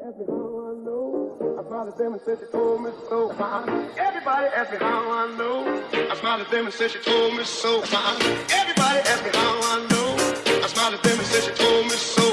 Everybody asked me how I know. I smiled at them and said she told me so. Everybody asked me how I know. I smiled at them and said she told me so. Everybody asked me how I know. I smiled at them and said she told me so.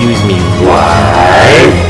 Excuse me, what?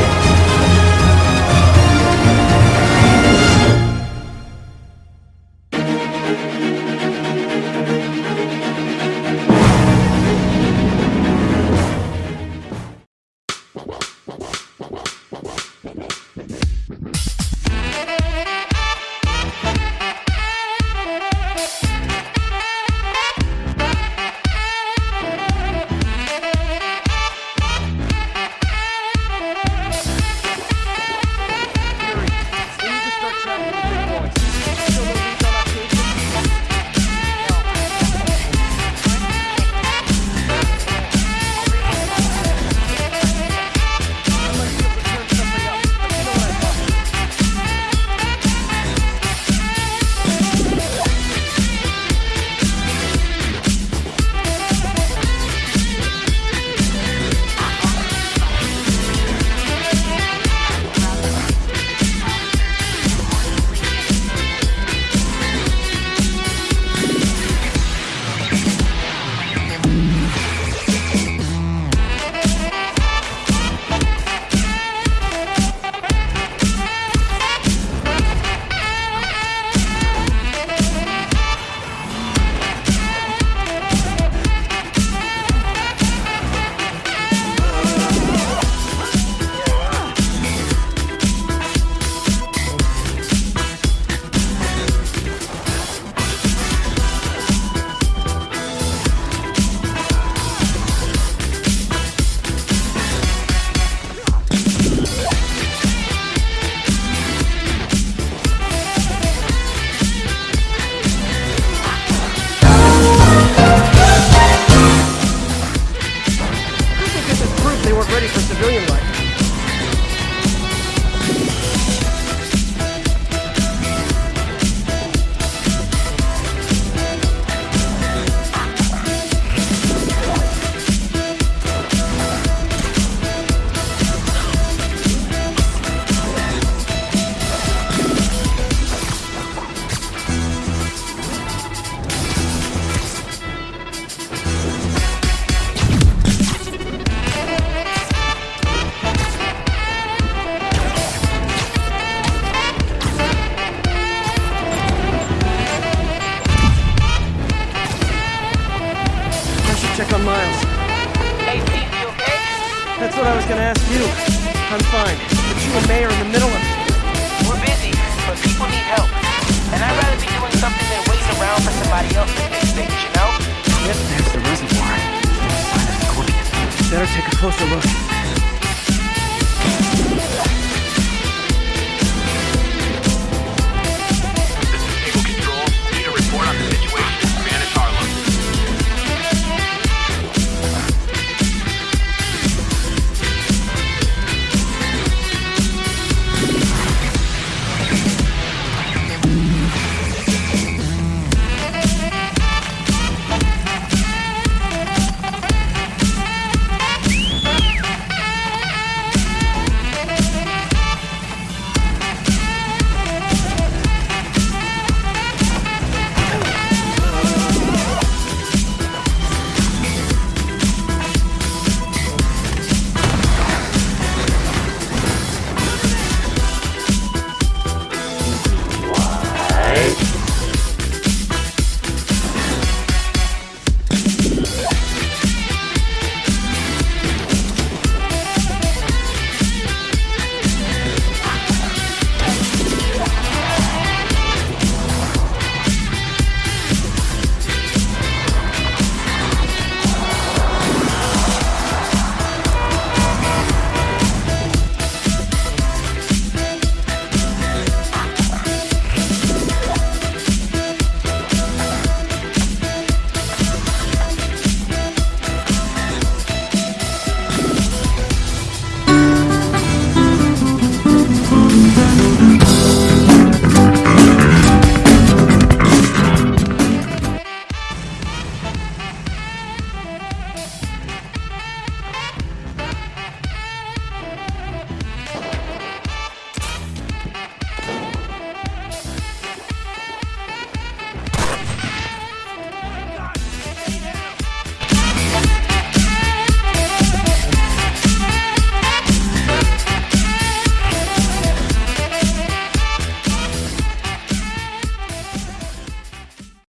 For civilian life. Check on Miles. Hey, Pete, you okay? That's what I was gonna ask you. I'm fine. But you and May are in the middle of it. We're busy, but people need help. And I'd rather be doing something than waiting around for somebody else to fix things, you know? Yep, there's the reservoir. Find a Better take a closer look.